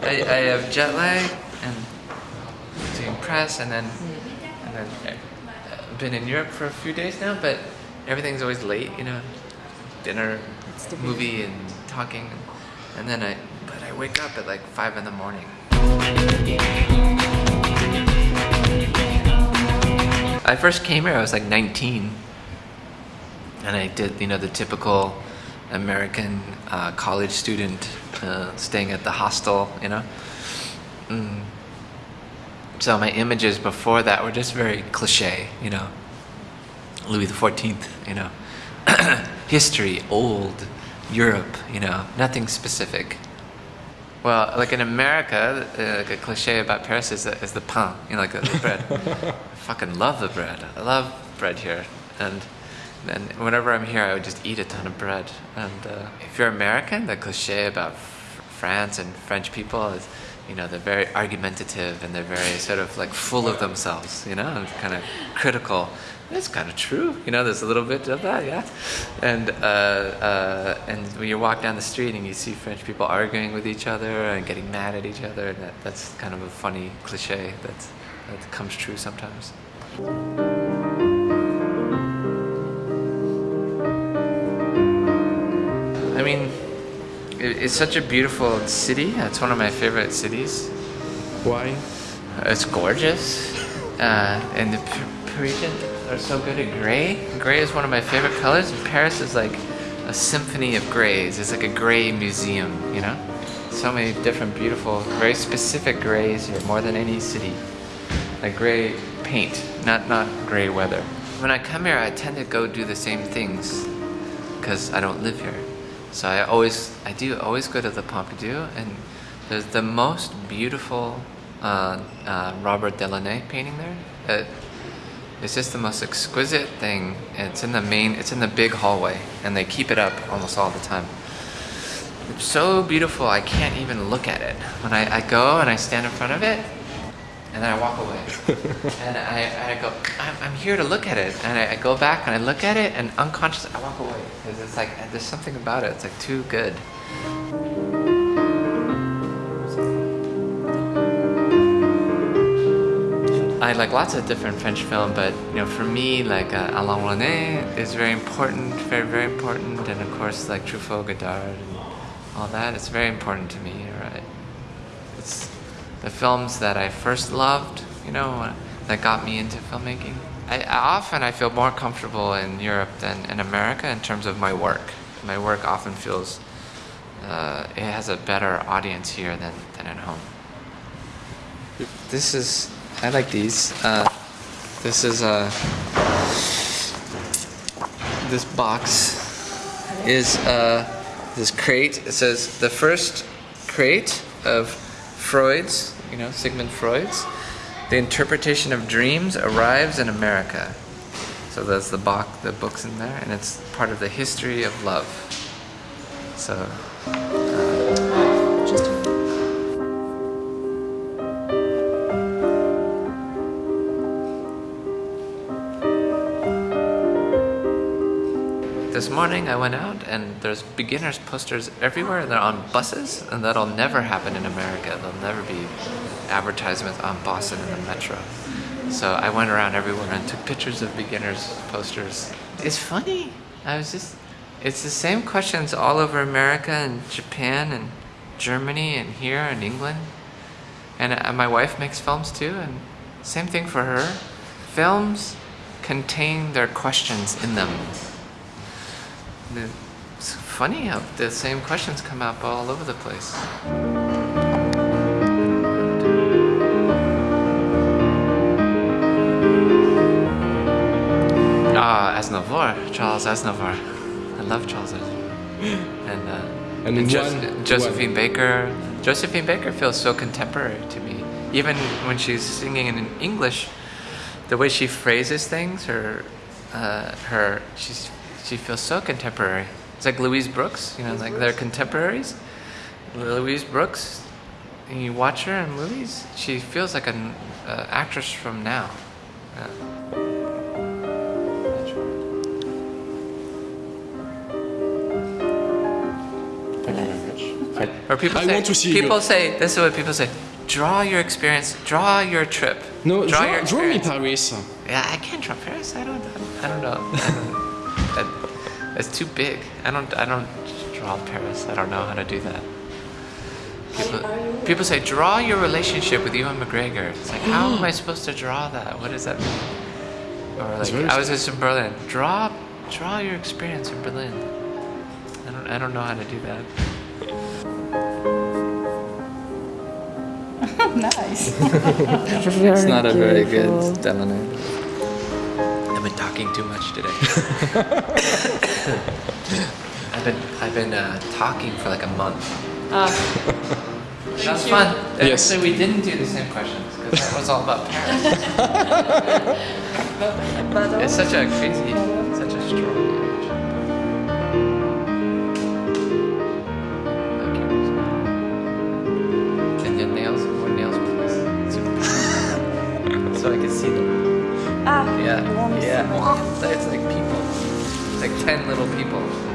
I, I have jet lag and doing press and then and then I've been in Europe for a few days now, but everything's always late, you know, dinner, movie, and talking, and then I but I wake up at like five in the morning. I first came here, I was like 19, and I did you know the typical American uh, college student uh, staying at the hostel, you know. Mm. So my images before that were just very cliche, you know. Louis XIV, you know. History, old, Europe, you know, nothing specific. Well, like in America, uh, like a cliche about Paris is the, is the pain, you know, like the, the bread. I fucking love the bread. I love bread here. And then whenever I'm here, I would just eat a ton of bread. And uh, if you're American, the cliche about France and French people is, you know, they're very argumentative and they're very sort of like full of themselves, you know, and kind of critical. It's kind of true, you know. There's a little bit of that, yeah. And uh, uh, and when you walk down the street and you see French people arguing with each other and getting mad at each other, that, that's kind of a funny cliche that that comes true sometimes. It's such a beautiful city. It's one of my favorite cities. Why? It's gorgeous. Uh, and the Parisians are so good at gray. Gray is one of my favorite colors. Paris is like a symphony of grays. It's like a gray museum, you know? So many different beautiful, very specific grays here, more than any city. Like gray paint, not, not gray weather. When I come here, I tend to go do the same things because I don't live here. So I always, I do always go to the Pompidou and there's the most beautiful uh, uh, Robert Delaunay painting there. It, it's just the most exquisite thing. It's in the main, it's in the big hallway and they keep it up almost all the time. It's so beautiful, I can't even look at it. When I, I go and I stand in front of it, and then I walk away. and I, I go, I'm, I'm here to look at it. And I, I go back and I look at it and unconsciously I walk away. Because it's like, there's something about it. It's like too good. I like lots of different French film, but you know, for me, like uh, Alain Resnais is very important, very very important, and of course, like Truffaut, Godard, and all that. It's very important to me, the films that I first loved, you know, that got me into filmmaking. I, often I feel more comfortable in Europe than in America in terms of my work. My work often feels uh, it has a better audience here than, than at home. This is I like these. Uh, this is a this box is uh, this crate. It says the first crate of Freud's, you know, Sigmund Freud's, The Interpretation of Dreams arrives in America. So there's the box, the books in there, and it's part of the history of love. So. This morning I went out and there's beginners posters everywhere. and They're on buses and that'll never happen in America. There'll never be advertisements on Boston in the metro. So I went around everywhere and took pictures of beginners posters. It's funny. I was just, it's the same questions all over America and Japan and Germany and here and England. And uh, my wife makes films too and same thing for her. Films contain their questions in them. It's funny how the same questions come up all over the place. Ah, Aznavour, Charles Aznavour. I love Charles Aznavour. And, uh, And and one- Josephine Baker. Josephine Baker feels so contemporary to me. Even when she's singing in English, the way she phrases things, her, uh, her, she's, she feels so contemporary. It's like Louise Brooks, you know, like they're contemporaries. Louise Brooks, and you watch her in movies, she feels like an uh, actress from now. Yeah. Thank you very much. I, Or people I say, want to see. people say, this is what people say, draw your experience, draw your trip. no, draw, draw, your draw me. Paris. Yeah, I can't draw Paris. I don't. I don't know. I don't, that, it's too big. I don't. I don't draw Paris. I don't know how to do that. People, people say draw your relationship with Ewan McGregor. It's like how am I supposed to draw that? What does that mean? Or like very I was just in Berlin. Draw, draw your experience in Berlin. I don't. I don't know how to do that. nice. It's not a very good demo. I've been talking too much today. I've been I've been uh, talking for like a month. That was fun. Yes. Actually, we didn't do the same questions because that was all about parents. it's such a crazy, such a strong Ah, Yeah, you want me to see my yeah. It's like people. It's like ten little people.